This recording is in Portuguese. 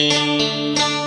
Música